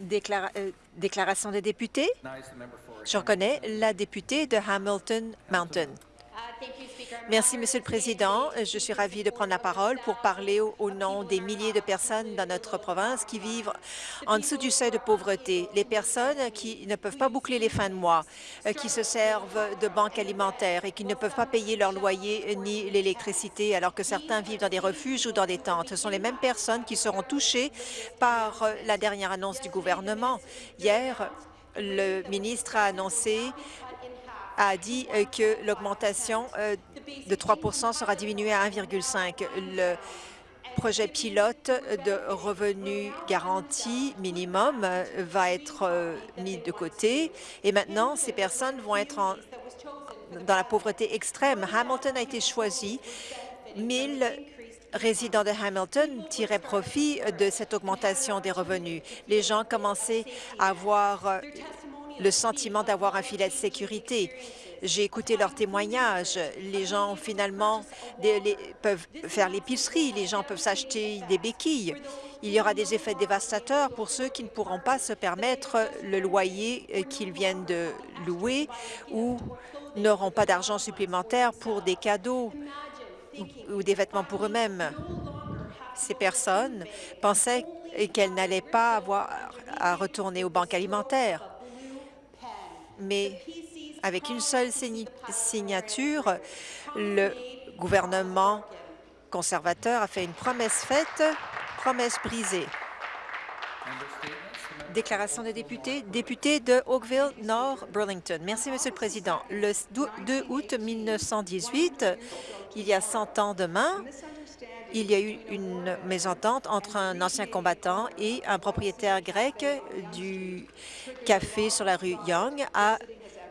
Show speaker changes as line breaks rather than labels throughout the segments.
Déclara- euh, déclaration des députés. Je reconnais la députée de Hamilton Mountain. Merci, Monsieur le Président. Je suis ravie de prendre la parole pour parler au, au nom des milliers de personnes dans notre province qui vivent en dessous du seuil de pauvreté. Les personnes qui ne peuvent pas boucler les fins de mois, euh, qui se servent de banques alimentaires et qui ne peuvent pas payer leur loyer ni l'électricité alors que certains vivent dans des refuges ou dans des tentes. Ce sont les mêmes personnes qui seront touchées par euh, la dernière annonce du gouvernement. Hier, le ministre a annoncé a dit euh, que l'augmentation euh, de 3% sera diminuée à 1,5 Le projet pilote de revenus garantis minimum euh, va être mis de côté et maintenant, ces personnes vont être dans la pauvreté extrême. Hamilton a été choisi. 1000 résidents de Hamilton tiraient profit de cette augmentation des revenus. Les gens commençaient à avoir le sentiment d'avoir un filet de sécurité. J'ai écouté leurs témoignages. Les gens, finalement, peuvent faire l'épicerie. Les gens peuvent s'acheter des béquilles. Il y aura des effets dévastateurs pour ceux qui ne pourront pas se permettre le loyer euh, qu'ils viennent de louer ou n'auront pas d'argent supplémentaire pour des cadeaux ou des vêtements pour eux-mêmes. Ces personnes pensaient qu'elles n'allaient pas avoir à retourner aux banques alimentaires. Mais avec une seule signature, le gouvernement conservateur a fait une promesse faite, promesse brisée. Déclaration des députés. Député de Oakville Nord Burlington. Merci, Monsieur le Président. Le 2 août 1918, il y a 100 ans demain, il y a eu une mésentente entre un ancien combattant et un propriétaire grec du café sur la rue Young a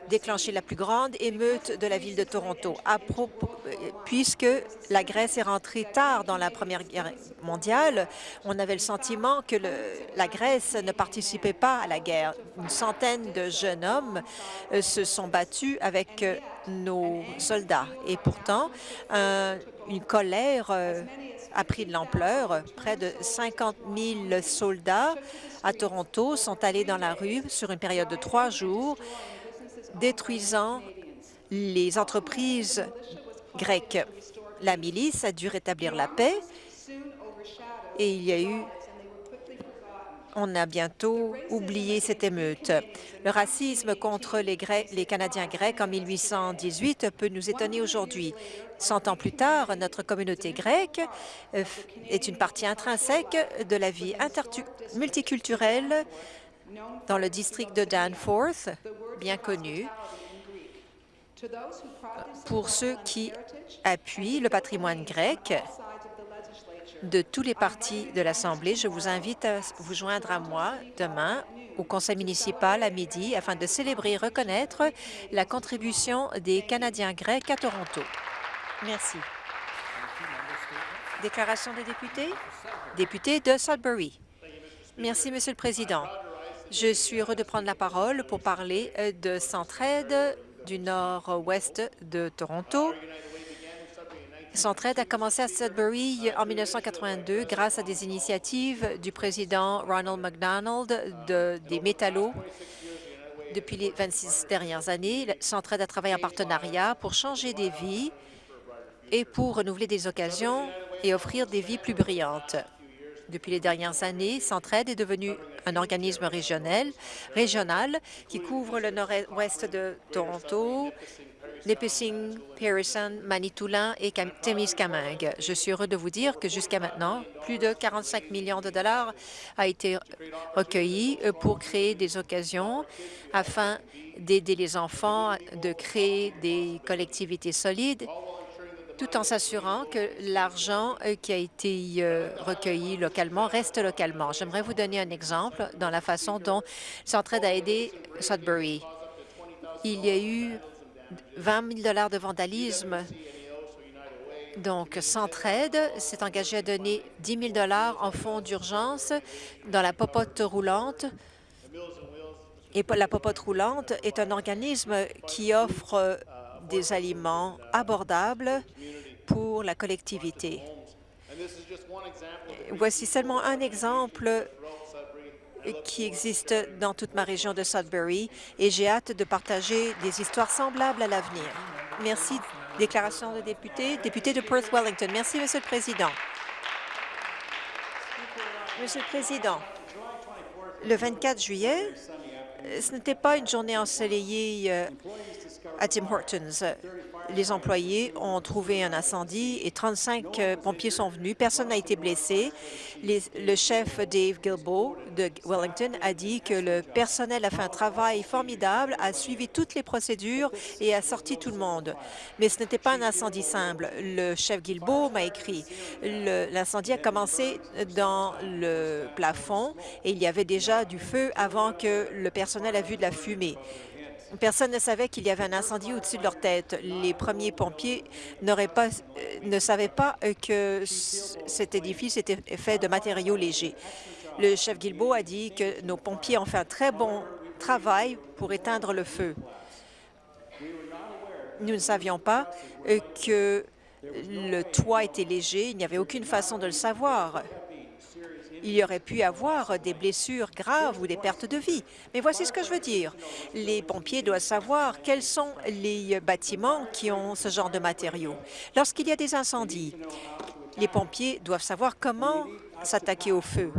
déclenché la plus grande émeute de la ville de Toronto, euh, puisque la Grèce est rentrée tard dans la Première Guerre mondiale. On avait le sentiment que la Grèce ne participait pas à la guerre. Une centaine de jeunes hommes euh, se sont battus avec euh, nos soldats. Et pourtant, un- une colère a pris de l'ampleur. Près de 50 000 soldats à Toronto sont allés dans la rue sur une période de trois jours, détruisant les entreprises grecques. La milice a dû rétablir la paix et il y a eu on a bientôt oublié cette émeute. Le racisme contre les, les Canadiens grecs en 1818 peut nous étonner aujourd'hui. Cent ans plus tard, notre communauté grecque euh, est une partie intrinsèque de la vie multiculturelle dans le district de Danforth, bien connu, pour ceux qui appuient le patrimoine grec de tous les partis de l'Assemblée. Je vous invite à vous joindre à moi demain au conseil municipal à midi afin de célébrer et reconnaître la contribution des Canadiens grecs à Toronto. Merci. Déclaration des députés? Député de Sudbury. Merci, Monsieur le Président. Je suis heureux de prendre la parole pour parler euh, de Centraide du nord-ouest de Toronto. Centraide a commencé à Sudbury en 1982 grâce à des initiatives du président Ronald McDonald de- des métallos. Depuis les 26 dernières années, Centraide a travaillé en partenariat pour changer des vies et pour renouveler des occasions et offrir des vies plus brillantes. Depuis les dernières années, Centraide est devenu un organisme régional, qui couvre le nord-ouest de Toronto, Nipissing, Pearson, Manitoulin et Cam- Témiscamingue. Je suis heureux de vous dire que jusqu'à maintenant, plus de 45 millions de dollars a été recueilli euh, pour créer des occasions afin d'aider les enfants, de créer des collectivités solides tout en s'assurant que l'argent euh, qui a été euh, recueilli localement reste localement. J'aimerais vous donner un exemple dans la façon dont Centraide a aidé Sudbury. Il y a eu 20 000 de vandalisme. Donc, Centraide s'est engagé à donner 10 000 en fonds d'urgence dans la popote roulante. Et la popote roulante est un organisme qui offre euh, des aliments abordables pour la collectivité. Voici seulement un exemple qui existe dans toute ma région de Sudbury et j'ai hâte de partager des histoires semblables à l'avenir. Merci. Déclaration de député. Député de Perth-Wellington. Merci, Monsieur le Président. Monsieur le Président, le 24 juillet, ce n'était pas une journée ensoleillée euh, à Tim Hortons les employés ont trouvé un incendie et 35 euh, pompiers sont venus. Personne n'a été blessé. le chef Dave Gilbo de Wellington a dit que le personnel a fait un travail formidable, a suivi toutes les procédures et a sorti tout le monde. Mais ce n'était pas un incendie simple. Le chef Gilbo m'a écrit. L'incendie a commencé dans le plafond et il y avait déjà du feu avant que le personnel a vu de la fumée. Personne ne savait qu'il y avait un incendie au-dessus de leur tête. Les premiers pompiers pas, euh, ne savaient pas euh, que cet édifice était fait de matériaux légers. Le chef Guilbeault a dit que nos pompiers ont fait un très bon travail pour éteindre le feu. Nous ne savions pas euh, que le toit était léger. Il n'y avait aucune façon de le savoir il y aurait pu avoir des blessures graves ou des pertes de vie. Mais voici ce que je veux dire. Les pompiers doivent savoir quels sont les bâtiments qui ont ce genre de matériaux. Lorsqu'il y a des incendies, les pompiers doivent savoir comment s'attaquer au feu.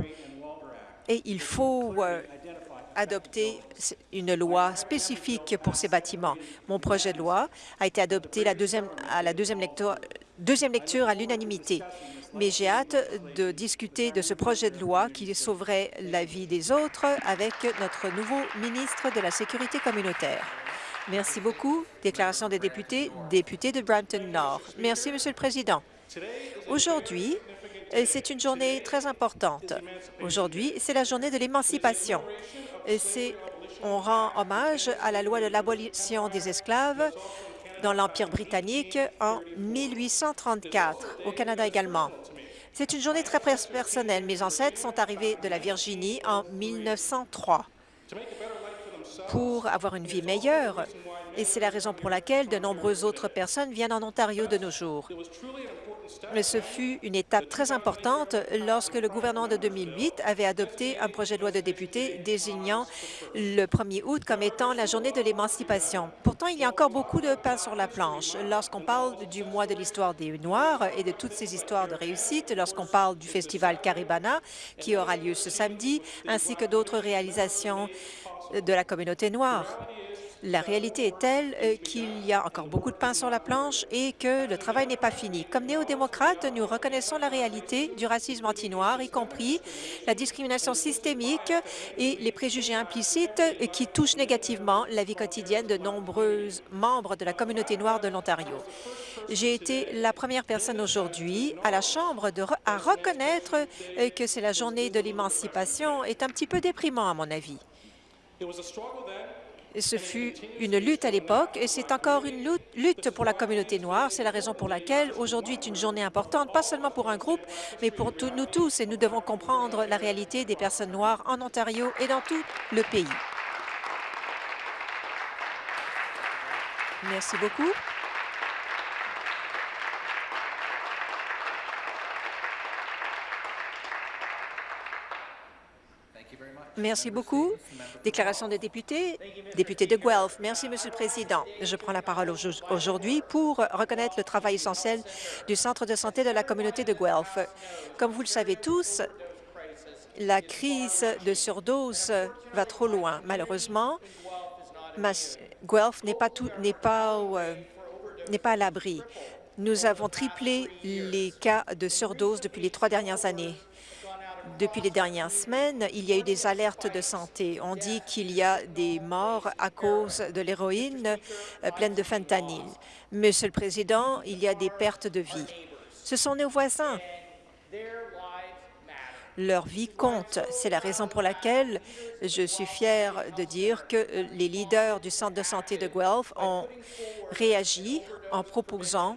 Et il faut euh, adopter une loi spécifique pour ces bâtiments. Mon projet de loi a été adopté à la deuxième lecture à l'unanimité mais j'ai hâte de discuter de ce projet de loi qui sauverait la vie des autres avec notre nouveau ministre de la Sécurité communautaire. Merci beaucoup. Déclaration des députés, député de Brampton Nord. Merci, Monsieur le Président. Aujourd'hui, c'est une journée très importante. Aujourd'hui, c'est la journée de l'émancipation. On rend hommage à la loi de l'abolition des esclaves dans l'Empire britannique en 1834, au Canada également. C'est une journée très personnelle. Mes ancêtres sont arrivés de la Virginie en 1903 pour avoir une vie meilleure, et c'est la raison pour laquelle de nombreuses autres personnes viennent en Ontario de nos jours. Ce fut une étape très importante lorsque le gouvernement de 2008 avait adopté un projet de loi de député désignant le 1er août comme étant la journée de l'émancipation. Pourtant, il y a encore beaucoup de pain sur la planche. Lorsqu'on parle du mois de l'histoire des Noirs et de toutes ces histoires de réussite, lorsqu'on parle du festival Caribana qui aura lieu ce samedi, ainsi que d'autres réalisations de la communauté noire. La réalité est telle euh, qu'il y a encore beaucoup de pain sur la planche et que le travail n'est pas fini. Comme néo-démocrates, nous reconnaissons la réalité du racisme anti-noir, y compris la discrimination systémique et les préjugés implicites qui touchent négativement la vie quotidienne de nombreux membres de la communauté noire de l'Ontario. J'ai été la première personne aujourd'hui à la Chambre à reconnaître euh, que c'est la journée de l'émancipation est un petit peu déprimant à mon avis. Ce fut une lutte à l'époque et c'est encore une lutte pour la communauté noire. C'est la raison pour laquelle aujourd'hui est une journée importante, pas seulement pour un groupe, mais pour nous tous. Et nous devons comprendre la réalité des personnes noires en Ontario et dans tout le pays. Merci beaucoup. Merci beaucoup. Déclaration des députés. Député de Guelph. Merci, Monsieur le Président. Je prends la parole aujourd'hui pour reconnaître le travail essentiel du Centre de santé de la communauté de Guelph. Comme vous le savez tous, la crise de surdose va trop loin. Malheureusement, Guelph n'est pas, pas, euh, pas à l'abri. Nous avons triplé les cas de surdose depuis les trois dernières années. Depuis les dernières semaines, il y a eu des alertes de santé. On dit qu'il y a des morts à cause de l'héroïne euh, pleine de fentanyl. Monsieur le Président, il y a des pertes de vie. Ce sont nos voisins. Leur vie compte. C'est la raison pour laquelle je suis fière de dire que euh, les leaders du Centre de santé de Guelph ont réagi en proposant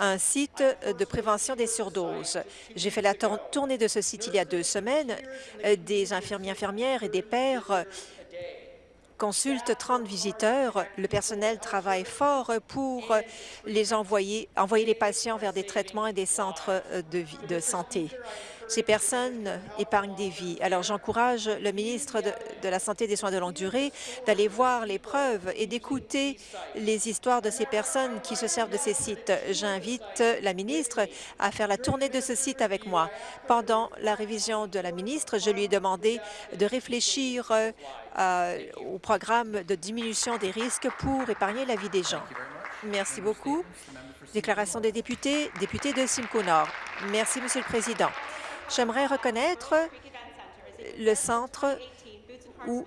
un site de prévention des surdoses. J'ai fait la tournée de ce site il y a deux semaines. Euh, des infirmiers, infirmières et des pères consultent 30 visiteurs. Le personnel travaille fort pour les envoyer, envoyer les patients vers des traitements et des centres de santé. Ces personnes épargnent des vies. Alors, j'encourage le ministre de, la Santé et des Soins de longue durée d'aller voir les preuves et d'écouter les histoires de ces personnes qui se servent de ces sites. J'invite la ministre à faire la tournée de ce site avec moi. Pendant la révision de la ministre, je lui ai demandé de réfléchir euh, au programme de diminution des risques pour épargner la vie des gens. Merci beaucoup. Déclaration des députés, député de Simcoe Nord. Merci, Monsieur le Président. J'aimerais reconnaître le centre où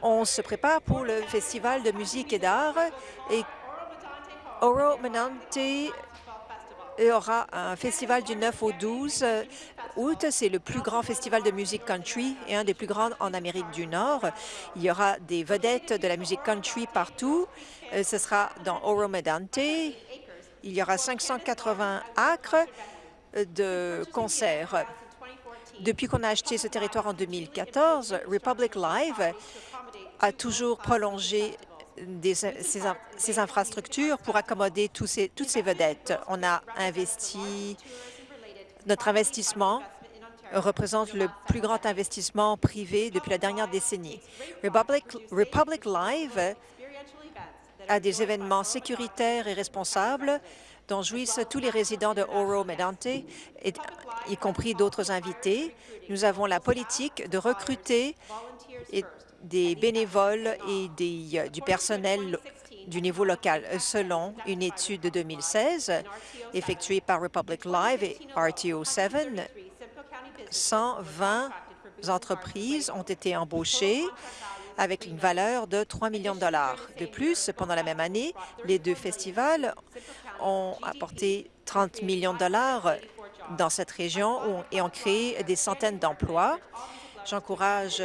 on se prépare pour le Festival de musique et d'art et Oro Menante aura un festival du 9 au 12 août. C'est le plus grand festival de musique country et un des plus grands en Amérique du Nord. Il y aura des vedettes de la musique country partout. Euh, ce sera dans Oro Medante. Il y aura 580 acres de concerts. Depuis qu'on a acheté ce territoire en 2014, Republic Live a toujours prolongé ses, infrastructures pour accommoder toutes ces vedettes. On a investi, notre investissement représente le plus grand investissement privé depuis la dernière décennie. Republic, Republic Live a des événements sécuritaires et responsables dont jouissent tous les résidents de Oro Medante, y compris d'autres invités. Nous avons la politique de recruter des bénévoles et euh, du personnel du niveau local. Selon une étude de 2016 effectuée par Republic Live et RTO 7, 120 entreprises ont été embauchées avec une valeur de 3 millions de dollars. De plus, pendant la même année, les deux festivals ont apporté 30 millions de dollars dans cette région et ont créé des centaines d'emplois. J'encourage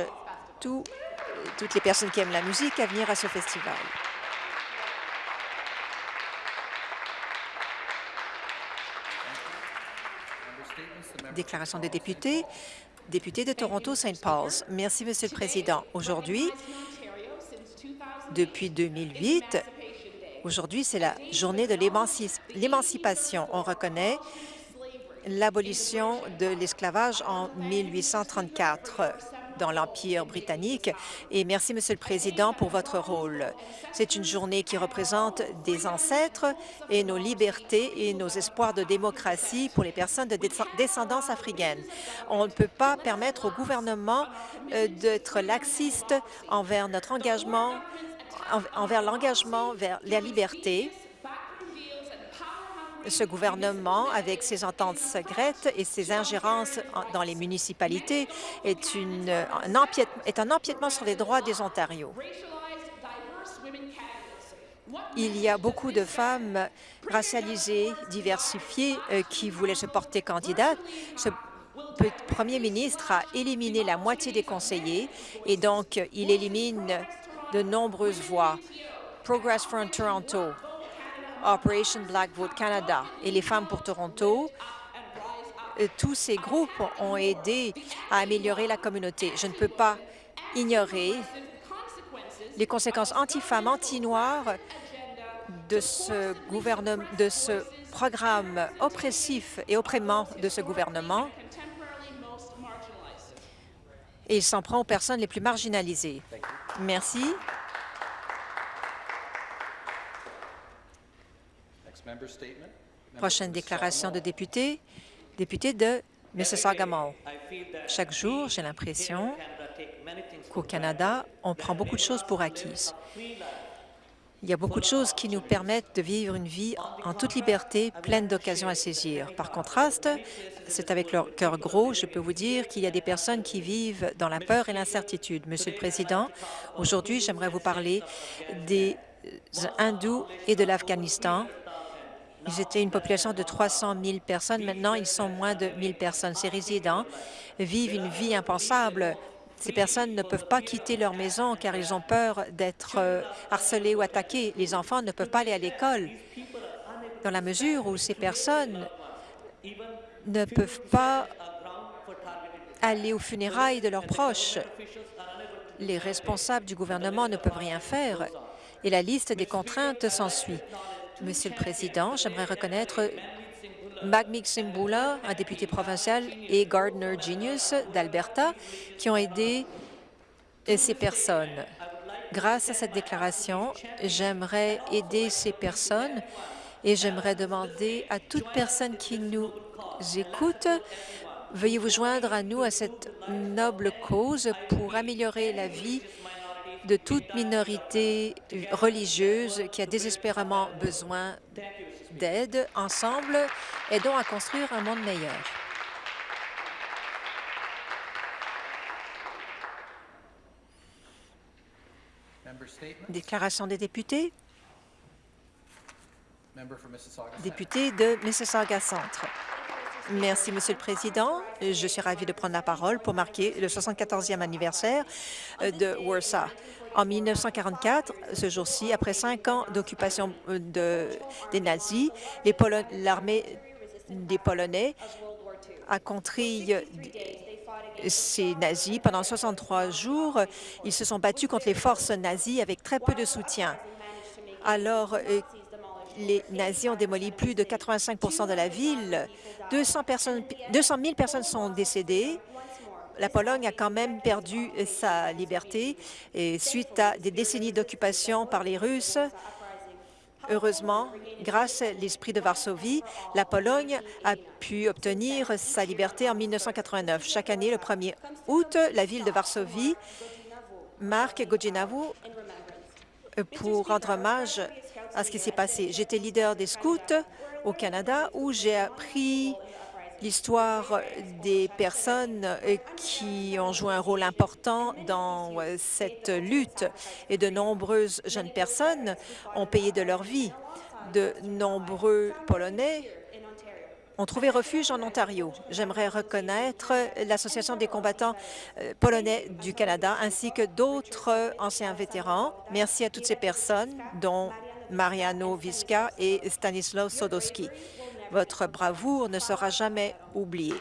toutes les personnes qui aiment la musique à venir à ce festival. Déclaration des députés. Député de Toronto-St. Paul's. Merci, Monsieur le Président. Aujourd'hui, depuis 2008, aujourd'hui, c'est la journée de l'émancipation. On reconnaît l'abolition de l'esclavage en 1834 dans l'Empire britannique. Et merci, Monsieur le Président, pour votre rôle. C'est une journée qui représente des ancêtres et nos libertés et nos espoirs de démocratie pour les personnes de descendance africaine. On ne peut pas permettre au gouvernement euh, d'être laxiste envers notre engagement, envers l'engagement vers la liberté ce gouvernement, avec ses ententes secrètes et ses ingérences dans les municipalités, est, un, empiètement, sur les droits des Ontarios. Il y a beaucoup de femmes racialisées, diversifiées, euh, qui voulaient se porter candidates. Ce premier ministre a éliminé la moitié des conseillers et donc il élimine de nombreuses voix. Progress for Toronto, Operation Black Vote Canada et les femmes pour Toronto, euh, tous ces groupes ont aidé à améliorer la communauté. Je ne peux pas ignorer les conséquences anti-femmes, anti-noires de ce programme oppressif et opprimant de ce gouvernement. Et il s'en prend aux personnes les plus marginalisées. Merci. Prochaine déclaration de député, député de Mississauga-Mall. Chaque jour, j'ai l'impression qu'au Canada, on prend beaucoup de choses pour acquises. Il y a beaucoup de choses qui nous permettent de vivre une vie en toute liberté, pleine d'occasions à saisir. Par contraste, c'est avec leur cœur gros, je peux vous dire qu'il y a des personnes qui vivent dans la peur et l'incertitude. Monsieur le Président, aujourd'hui, j'aimerais vous parler des hindous et de l'Afghanistan ils étaient une population de 300 000 personnes. Maintenant, ils sont moins de 1 000 personnes. Ces résidents vivent une vie impensable. Ces personnes ne peuvent pas quitter leur maison car ils ont peur d'être euh, harcelés ou attaqués. Les enfants ne peuvent pas aller à l'école dans la mesure où ces personnes ne peuvent pas aller aux funérailles de leurs proches. Les responsables du gouvernement ne peuvent rien faire et la liste des contraintes s'ensuit. Monsieur le Président, j'aimerais reconnaître Magmix Simbula, un député provincial, et Gardner Genius d'Alberta, qui ont aidé ces personnes. Grâce à cette déclaration, j'aimerais aider ces personnes et j'aimerais demander à toute personne qui nous écoute, veuillez vous joindre à nous à cette noble cause pour améliorer la vie de toute minorité religieuse qui a désespérément besoin d'aide. Ensemble, aidons à construire un monde meilleur. Déclaration des députés. Député de Mississauga Centre. Merci, Monsieur le Président. Je suis ravie de prendre la parole pour marquer le 74e anniversaire euh, de Warsaw. En 1944, ce jour-ci, après cinq ans d'occupation euh, des nazis, l'armée des Polonais a contrit ces nazis. Pendant 63 jours, ils se sont battus contre les forces nazies avec très peu de soutien. Alors euh, les nazis ont démoli plus de 85% de la ville. 200, personnes, 200 000 personnes sont décédées. La Pologne a quand même perdu sa liberté et suite à des décennies d'occupation par les Russes. Heureusement, grâce à l'esprit de Varsovie, la Pologne a pu obtenir sa liberté en 1989. Chaque année, le 1er août, la ville de Varsovie marque Gojinavu pour rendre hommage à ce qui s'est passé. J'étais leader des scouts au Canada où j'ai appris l'histoire des personnes qui ont joué un rôle important dans cette lutte et de nombreuses jeunes personnes ont payé de leur vie. De nombreux Polonais ont trouvé refuge en Ontario. J'aimerais reconnaître l'Association des combattants euh, polonais du Canada ainsi que d'autres anciens vétérans. Merci à toutes ces personnes, dont Mariano Visca et Stanislaw Sodowski. Votre bravoure ne sera jamais oubliée.